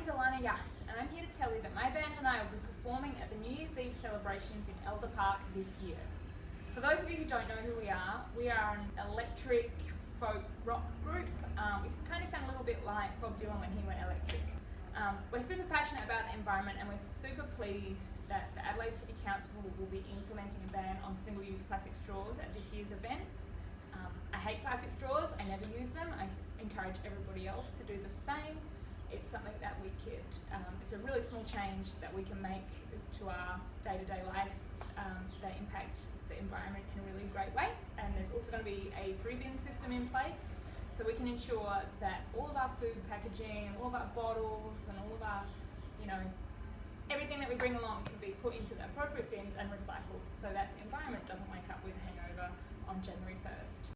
name's Alana Yacht and I'm here to tell you that my band and I will be performing at the New Year's Eve celebrations in Elder Park this year. For those of you who don't know who we are, we are an electric folk rock group. Um, we kind of sound a little bit like Bob Dylan when he went electric. Um, we're super passionate about the environment and we're super pleased that the Adelaide City Council will be implementing a ban on single-use plastic straws at this year's event. Um, I hate plastic straws, I never use them. I encourage everybody else to do the same. Something that we could, um, it's a really small change that we can make to our day-to-day lives um, that impact the environment in a really great way. And there's also going to be a three bin system in place so we can ensure that all of our food packaging and all of our bottles and all of our, you know, everything that we bring along can be put into the appropriate bins and recycled so that the environment doesn't wake up with a hangover on January 1st.